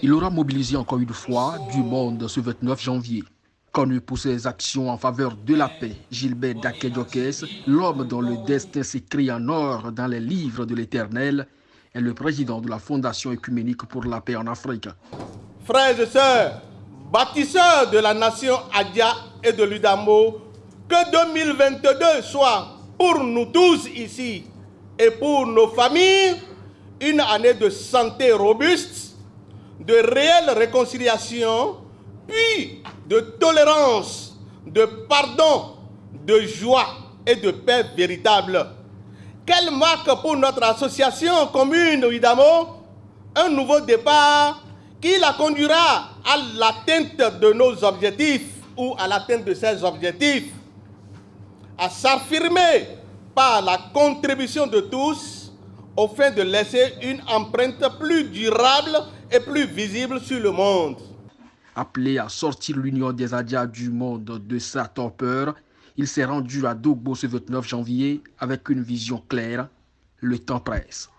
Il aura mobilisé encore une fois du monde ce 29 janvier. Connu pour ses actions en faveur de la paix, Gilbert Dakedjokes, l'homme dont le destin s'écrit en or dans les livres de l'Éternel, est le président de la Fondation écuménique pour la paix en Afrique. Frères et sœurs, bâtisseurs de la nation Adia et de l'Udamo, que 2022 soit pour nous tous ici et pour nos familles une année de santé robuste, de réelle réconciliation, puis de tolérance, de pardon, de joie et de paix véritable. Quelle marque pour notre association commune Udamo Un nouveau départ qui la conduira à l'atteinte de nos objectifs ou à l'atteinte de ces objectifs, à s'affirmer par la contribution de tous au fin de laisser une empreinte plus durable et plus visible sur le monde. Appelé à sortir l'Union des Adias du monde de sa torpeur, il s'est rendu à Dogbo ce 29 janvier avec une vision claire. Le temps presse.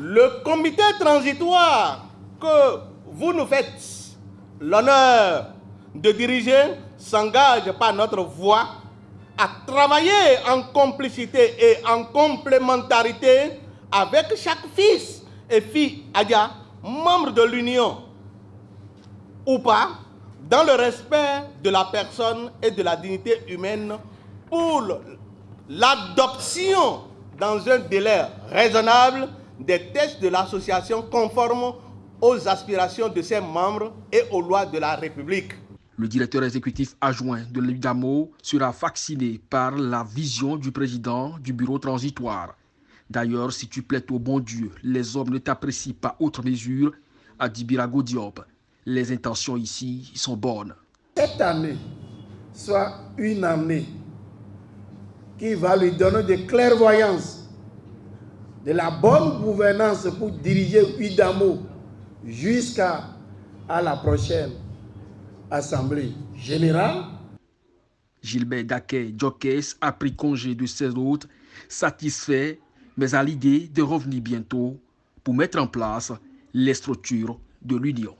Le comité transitoire que vous nous faites l'honneur de diriger s'engage par notre voix à travailler en complicité et en complémentarité avec chaque fils et fille Adia, membre de l'Union ou pas, dans le respect de la personne et de la dignité humaine pour l'adoption dans un délai raisonnable des tests de l'association conformes aux aspirations de ses membres et aux lois de la République. Le directeur exécutif adjoint de l'UDAMO sera vacciné par la vision du président du bureau transitoire. D'ailleurs, si tu plais au bon Dieu, les hommes ne t'apprécient pas autre mesure, a dit Birago Diop. Les intentions ici sont bonnes. Cette année soit une année qui va lui donner de clairvoyance, de la bonne gouvernance pour diriger UDAMO jusqu'à la prochaine Assemblée générale. Gilbert Daquet Jokes a pris congé de ses hôtes, satisfait, mais à l'idée de revenir bientôt pour mettre en place les structures de l'Union.